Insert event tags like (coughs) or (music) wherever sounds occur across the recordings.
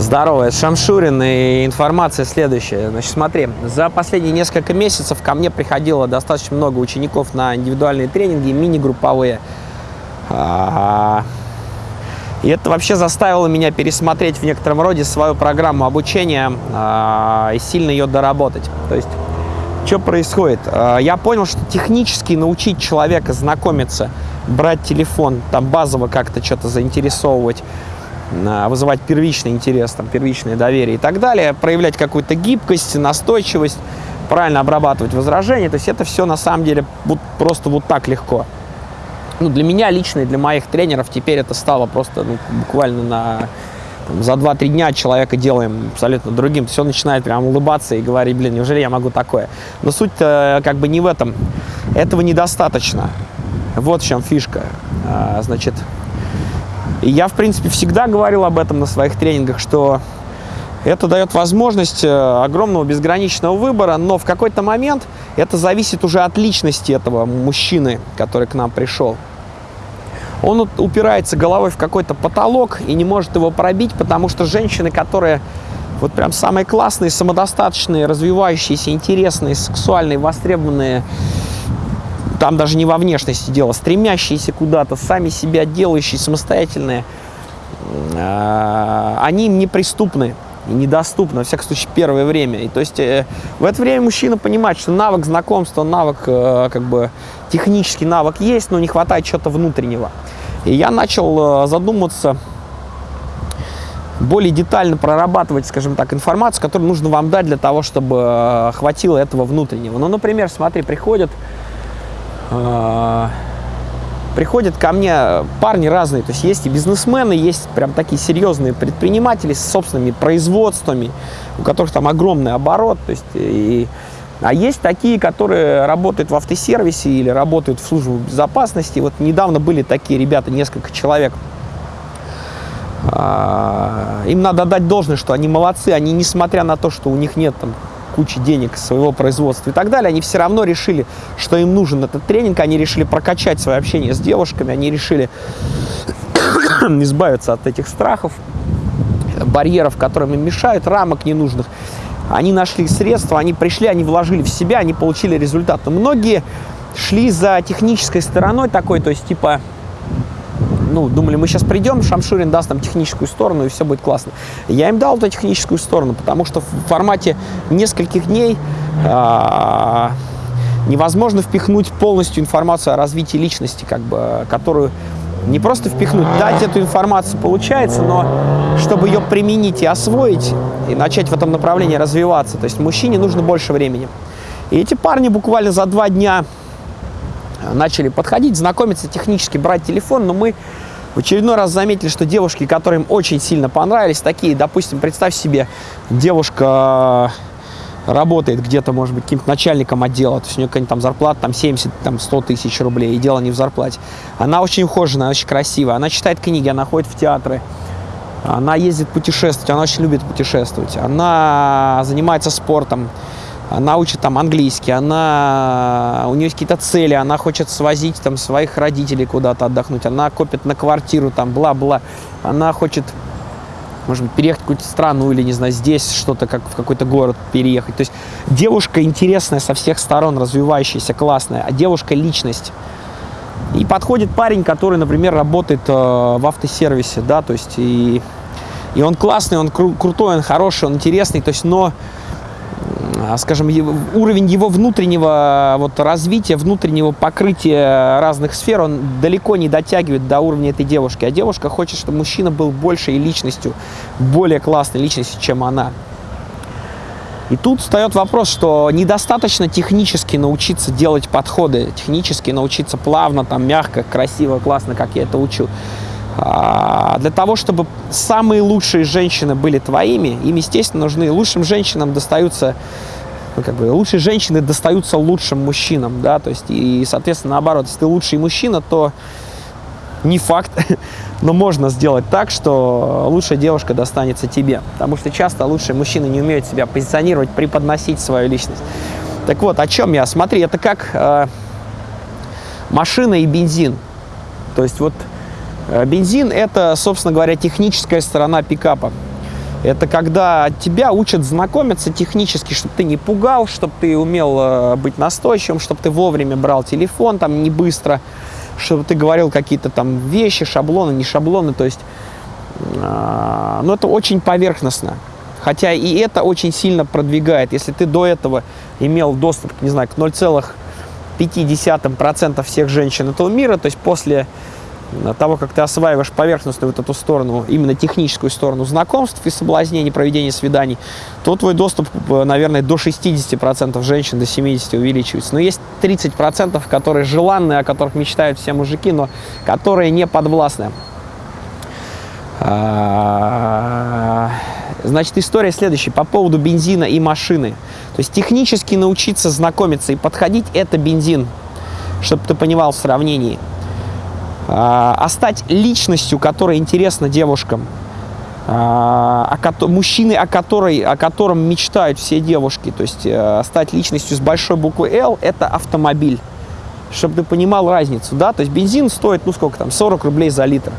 Здорово, это Шамшурин, и информация следующая. Значит, смотри, за последние несколько месяцев ко мне приходило достаточно много учеников на индивидуальные тренинги, мини-групповые. А, и это вообще заставило меня пересмотреть в некотором роде свою программу обучения а, и сильно ее доработать. То есть, что происходит? А, я понял, что технически научить человека знакомиться, брать телефон, там базово как-то что-то заинтересовывать, вызывать первичный интерес, там, первичное доверие и так далее, проявлять какую-то гибкость, настойчивость, правильно обрабатывать возражения. То есть это все на самом деле вот, просто вот так легко. Ну, для меня лично и для моих тренеров теперь это стало просто ну, буквально на там, за 2-3 дня человека делаем абсолютно другим. Все начинает прям улыбаться и говорить, блин, неужели я могу такое? Но суть как бы не в этом. Этого недостаточно. Вот в чем фишка. А, значит, и я, в принципе, всегда говорил об этом на своих тренингах, что это дает возможность э, огромного безграничного выбора, но в какой-то момент это зависит уже от личности этого мужчины, который к нам пришел. Он упирается головой в какой-то потолок и не может его пробить, потому что женщины, которые вот прям самые классные, самодостаточные, развивающиеся, интересные, сексуальные, востребованные, там даже не во внешности дело, стремящиеся куда-то, сами себя делающие, самостоятельные, а, они им неприступны и недоступны, во всяком случае, первое время. И то есть э, в это время мужчина понимает, что навык знакомства, навык, э, как бы, технический навык есть, но не хватает чего-то внутреннего. И я начал э, задуматься, более детально прорабатывать, скажем так, информацию, которую нужно вам дать для того, чтобы хватило этого внутреннего. Ну, например, смотри, приходят приходят ко мне парни разные, то есть есть и бизнесмены, есть прям такие серьезные предприниматели с собственными производствами, у которых там огромный оборот, то есть и, а есть такие, которые работают в автосервисе или работают в службе безопасности. Вот недавно были такие ребята, несколько человек. А, им надо дать должное, что они молодцы, они, несмотря на то, что у них нет там кучи денег своего производства и так далее, они все равно решили, что им нужен этот тренинг, они решили прокачать свое общение с девушками, они решили (coughs) избавиться от этих страхов, барьеров, которым им мешают, рамок ненужных. Они нашли средства, они пришли, они вложили в себя, они получили результат. Но многие шли за технической стороной такой, то есть типа ну, думали, мы сейчас придем, Шамшурин даст нам техническую сторону, и все будет классно. Я им дал эту техническую сторону, потому что в формате нескольких дней а, невозможно впихнуть полностью информацию о развитии личности, как бы, которую не просто впихнуть, дать эту информацию получается, но чтобы ее применить и освоить, и начать в этом направлении развиваться, то есть мужчине нужно больше времени. И эти парни буквально за два дня начали подходить, знакомиться технически, брать телефон, но мы в очередной раз заметили, что девушки, которые им очень сильно понравились, такие, допустим, представь себе, девушка работает где-то, может быть, каким-то начальником отдела, то есть у нее какая-нибудь там зарплата там 70, там 100 тысяч рублей, и дело не в зарплате. Она очень ухоженная, очень красивая, она читает книги, она ходит в театры, она ездит путешествовать, она очень любит путешествовать, она занимается спортом, она учит там английский, она, у нее есть какие-то цели, она хочет свозить там своих родителей куда-то отдохнуть, она копит на квартиру, там, бла-бла, она хочет, может быть, переехать в какую-то страну или, не знаю, здесь что-то, как в какой-то город переехать. То есть девушка интересная со всех сторон, развивающаяся, классная, а девушка – личность. И подходит парень, который, например, работает э, в автосервисе, да, то есть и, и он классный, он кру крутой, он хороший, он интересный, то есть, но а, скажем, уровень его внутреннего вот, развития, внутреннего покрытия разных сфер, он далеко не дотягивает до уровня этой девушки. А девушка хочет, чтобы мужчина был большей личностью, более классной личностью, чем она. И тут встает вопрос, что недостаточно технически научиться делать подходы, технически научиться плавно, там, мягко, красиво, классно, как я это учу. А, для того, чтобы самые лучшие женщины были твоими, им, естественно, нужны лучшим женщинам достаются ну, как бы лучшие женщины достаются лучшим мужчинам, да, то есть, и, соответственно, наоборот, если ты лучший мужчина, то не факт, (laughs) но можно сделать так, что лучшая девушка достанется тебе, потому что часто лучшие мужчины не умеют себя позиционировать, преподносить свою личность. Так вот, о чем я? Смотри, это как э, машина и бензин. То есть вот бензин – это, собственно говоря, техническая сторона пикапа. Это когда тебя учат знакомиться технически, чтобы ты не пугал, чтобы ты умел э, быть настойчивым, чтобы ты вовремя брал телефон, там не быстро, чтобы ты говорил какие-то там вещи, шаблоны, не шаблоны. То есть, э, ну, это очень поверхностно. Хотя и это очень сильно продвигает. Если ты до этого имел доступ, не знаю, к 0,5% всех женщин этого мира, то есть после того, как ты осваиваешь поверхностную вот эту сторону, именно техническую сторону знакомств и соблазнений, проведения свиданий, то твой доступ, наверное, до 60% женщин, до 70% увеличивается. Но есть 30%, которые желанные, о которых мечтают все мужики, но которые не подвластны. А, значит, история следующая по поводу бензина и машины. То есть технически научиться знакомиться и подходить – это бензин, чтобы ты понимал в сравнении. А, а стать личностью, которая интересна девушкам, а, о, мужчины, о, которой, о котором мечтают все девушки, то есть а, стать личностью с большой буквы «Л» – это автомобиль, чтобы ты понимал разницу, да, то есть бензин стоит, ну сколько там, 40 рублей за литр,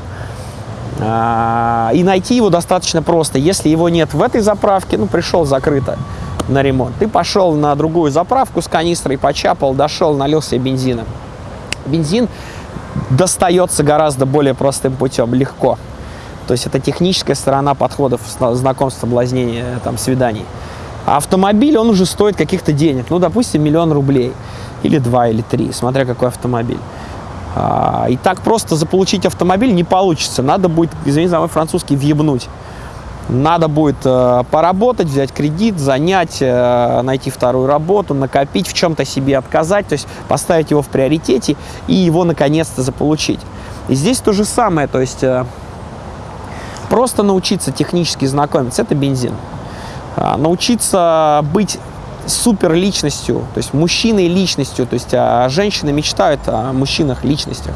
а, и найти его достаточно просто, если его нет в этой заправке, ну пришел закрыто на ремонт, ты пошел на другую заправку с канистрой, почапал, дошел, налил себе бензина. Бензин достается гораздо более простым путем, легко. То есть это техническая сторона подходов, знакомств, соблазнения, там, свиданий. А автомобиль, он уже стоит каких-то денег, ну, допустим, миллион рублей, или два, или три, смотря какой автомобиль. А, и так просто заполучить автомобиль не получится, надо будет, извините за мой французский, въебнуть. Надо будет э, поработать, взять кредит, занять, э, найти вторую работу, накопить, в чем-то себе отказать, то есть поставить его в приоритете и его наконец-то заполучить. И здесь то же самое, то есть э, просто научиться технически знакомиться, это бензин. А, научиться быть супер личностью, то есть мужчиной личностью, то есть а женщины мечтают о мужчинах личностях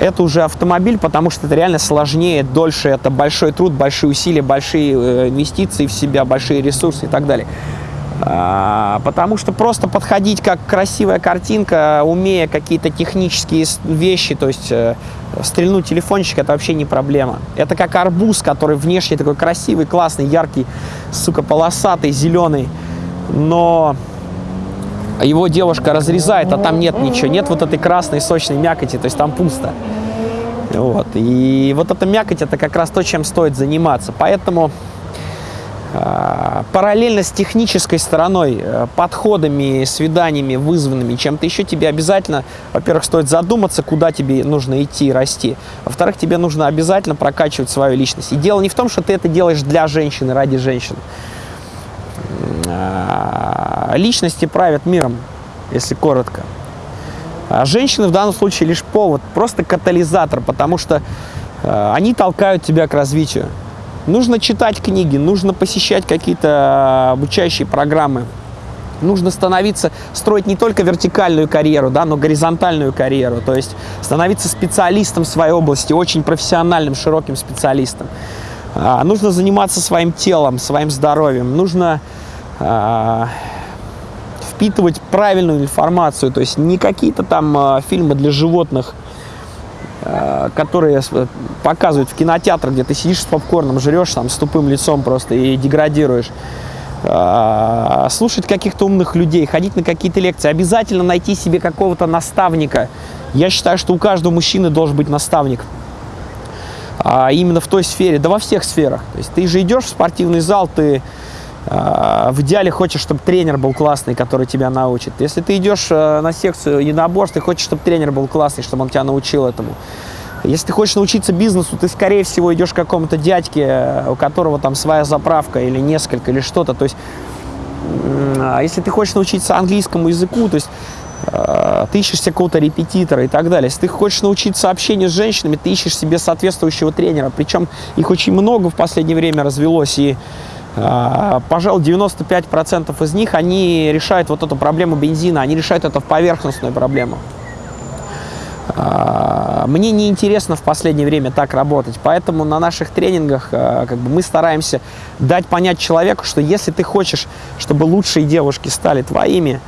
это уже автомобиль, потому что это реально сложнее, дольше, это большой труд, большие усилия, большие э, инвестиции в себя, большие ресурсы и так далее. А, потому что просто подходить как красивая картинка, умея какие-то технические вещи, то есть э, стрельнуть телефончик, это вообще не проблема. Это как арбуз, который внешне такой красивый, классный, яркий, сука, полосатый, зеленый, но его девушка разрезает, а там нет ничего, нет вот этой красной сочной мякоти, то есть там пусто. Вот. И вот эта мякоть, это как раз то, чем стоит заниматься. Поэтому э, параллельно с технической стороной, э, подходами, свиданиями, вызванными чем-то еще, тебе обязательно, во-первых, стоит задуматься, куда тебе нужно идти, расти. Во-вторых, тебе нужно обязательно прокачивать свою личность. И дело не в том, что ты это делаешь для женщины, ради женщины. А, личности правят миром, если коротко. А женщины в данном случае лишь повод, просто катализатор, потому что э, они толкают тебя к развитию. Нужно читать книги, нужно посещать какие-то обучающие программы. Нужно становиться, строить не только вертикальную карьеру, да, но горизонтальную карьеру. То есть становиться специалистом в своей области, очень профессиональным, широким специалистом. А, нужно заниматься своим телом, своим здоровьем. Нужно а, впитывать правильную информацию, то есть не какие-то там а, фильмы для животных, а, которые показывают в кинотеатрах, где ты сидишь с попкорном, жрешь там с тупым лицом просто и деградируешь. Слушать каких-то умных людей, ходить на какие-то лекции, обязательно найти себе какого-то наставника. Я считаю, что у каждого мужчины должен быть наставник. Именно в той сфере, да во всех сферах. То есть ты же идешь в спортивный зал, ты а, в идеале хочешь, чтобы тренер был классный, который тебя научит. Если ты идешь э, на секцию единоборств, ты хочешь, чтобы тренер был классный, чтобы он тебя научил этому. Если ты хочешь научиться бизнесу, ты, скорее всего, идешь к какому-то дядьке, у которого там своя заправка или несколько, или что-то. То есть, а если ты хочешь научиться английскому языку, то есть э, ты ищешь себе какого-то репетитора и так далее. Если ты хочешь научиться общению с женщинами, ты ищешь себе соответствующего тренера. Причем их очень много в последнее время развелось, и а, пожалуй, 95% из них, они решают вот эту проблему бензина, они решают эту поверхностную проблему. А, мне неинтересно в последнее время так работать, поэтому на наших тренингах а, как бы, мы стараемся дать понять человеку, что если ты хочешь, чтобы лучшие девушки стали твоими,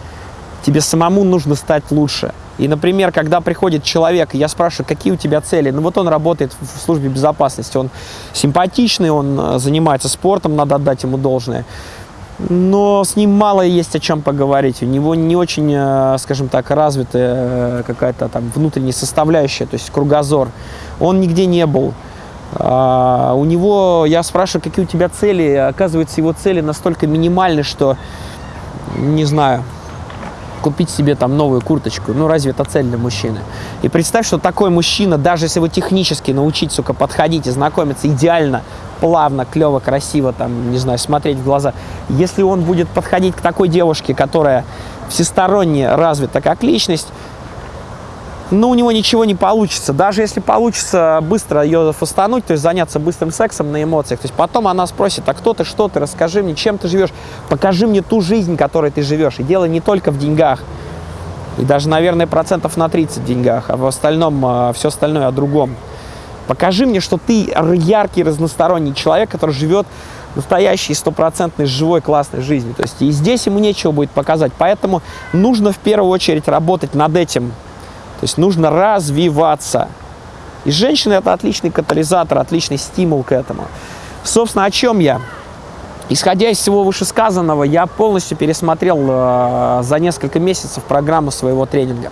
тебе самому нужно стать лучше. И, например, когда приходит человек, я спрашиваю, какие у тебя цели? Ну вот он работает в службе безопасности, он симпатичный, он э, занимается спортом, надо отдать ему должное. Но с ним мало есть о чем поговорить. У него не очень, э, скажем так, развитая э, какая-то там внутренняя составляющая, то есть кругозор. Он нигде не был. А, у него, я спрашиваю, какие у тебя цели, оказывается, его цели настолько минимальны, что, не знаю, купить себе там новую курточку. Ну, разве это цель для мужчины? И представь, что такой мужчина, даже если его технически научить, сука, подходить и знакомиться идеально, плавно, клево, красиво, там, не знаю, смотреть в глаза, если он будет подходить к такой девушке, которая всесторонне развита как личность, но у него ничего не получится. Даже если получится быстро ее фастануть, то есть заняться быстрым сексом на эмоциях, то есть потом она спросит, а кто ты, что ты, расскажи мне, чем ты живешь, покажи мне ту жизнь, которой ты живешь. И дело не только в деньгах, и даже, наверное, процентов на 30 в деньгах, а в остальном, а, все остальное о другом. Покажи мне, что ты яркий, разносторонний человек, который живет настоящей, стопроцентной, живой, классной жизнью. То есть и здесь ему нечего будет показать. Поэтому нужно в первую очередь работать над этим, то есть нужно развиваться. И женщина это отличный катализатор, отличный стимул к этому. Собственно, о чем я? Исходя из всего вышесказанного, я полностью пересмотрел э, за несколько месяцев программу своего тренинга.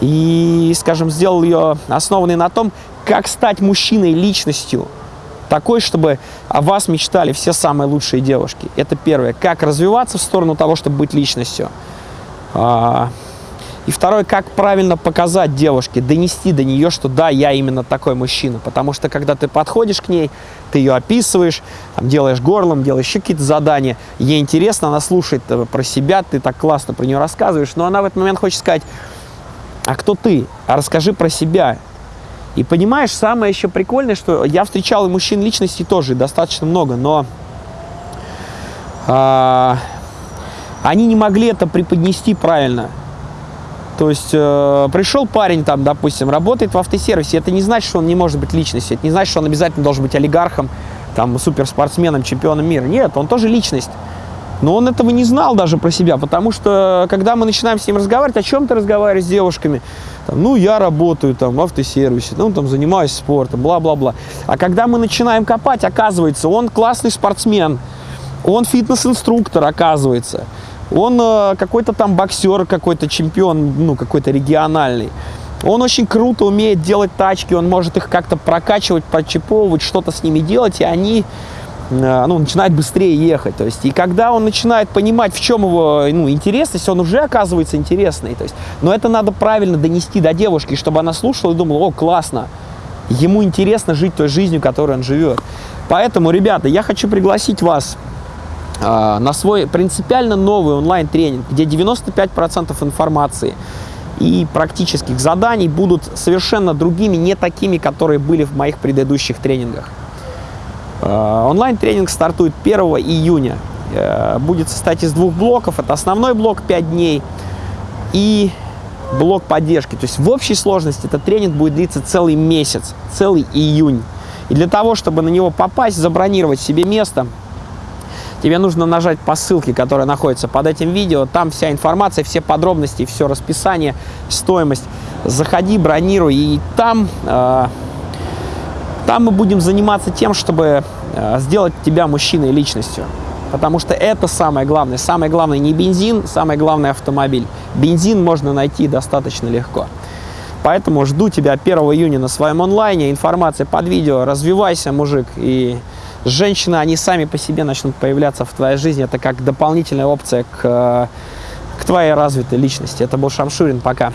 И, скажем, сделал ее основанной на том, как стать мужчиной личностью, такой, чтобы о вас мечтали все самые лучшие девушки. Это первое. Как развиваться в сторону того, чтобы быть личностью. И второе, как правильно показать девушке, донести до нее, что да, я именно такой мужчина. Потому что когда ты подходишь к ней, ты ее описываешь, там, делаешь горлом, делаешь еще какие-то задания, ей интересно, она слушает э, про себя, ты так классно про нее рассказываешь, но она в этот момент хочет сказать, а кто ты? А расскажи про себя. И понимаешь, самое еще прикольное, что я встречал и мужчин личностей тоже достаточно много, но а, они не могли это преподнести правильно. То есть э, пришел парень там, допустим, работает в автосервисе, это не значит, что он не может быть личностью, это не значит, что он обязательно должен быть олигархом, там, суперспортсменом, чемпионом мира. Нет, он тоже личность. Но он этого не знал даже про себя, потому что, когда мы начинаем с ним разговаривать, о чем ты разговариваешь с девушками? Там, ну, я работаю там в автосервисе, ну, там, занимаюсь спортом, бла-бла-бла. А когда мы начинаем копать, оказывается, он классный спортсмен, он фитнес-инструктор, оказывается он э, какой-то там боксер, какой-то чемпион, ну, какой-то региональный. Он очень круто умеет делать тачки, он может их как-то прокачивать, прочиповывать, что-то с ними делать, и они э, ну, начинают быстрее ехать. То есть, и когда он начинает понимать, в чем его ну, интересность, он уже оказывается интересный. То есть, но это надо правильно донести до девушки, чтобы она слушала и думала, о, классно, ему интересно жить той жизнью, которой он живет. Поэтому, ребята, я хочу пригласить вас на свой принципиально новый онлайн-тренинг, где 95% информации и практических заданий будут совершенно другими, не такими, которые были в моих предыдущих тренингах. А, онлайн-тренинг стартует 1 июня. Э, будет состоять из двух блоков. Это основной блок 5 дней и блок поддержки. То есть в общей сложности этот тренинг будет длиться целый месяц, целый июнь. И для того, чтобы на него попасть, забронировать себе место – тебе нужно нажать по ссылке, которая находится под этим видео. Там вся информация, все подробности, все расписание, стоимость. Заходи, бронируй, и там, э, там мы будем заниматься тем, чтобы э, сделать тебя мужчиной личностью. Потому что это самое главное. Самое главное не бензин, самое главное автомобиль. Бензин можно найти достаточно легко. Поэтому жду тебя 1 июня на своем онлайне. Информация под видео. Развивайся, мужик, и женщины, они сами по себе начнут появляться в твоей жизни. Это как дополнительная опция к, к твоей развитой личности. Это был Шамшурин. Пока.